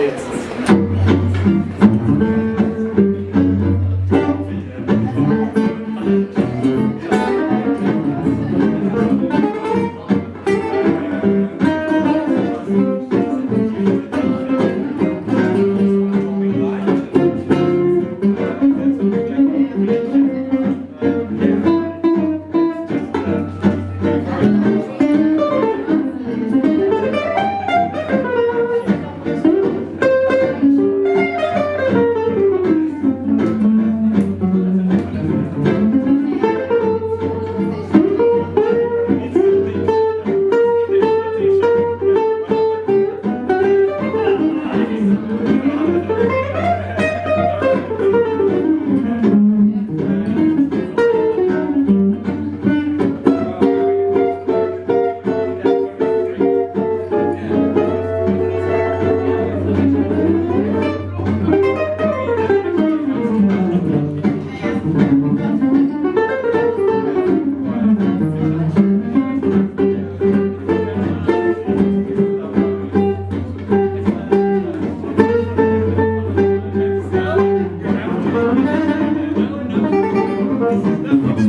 Молодец.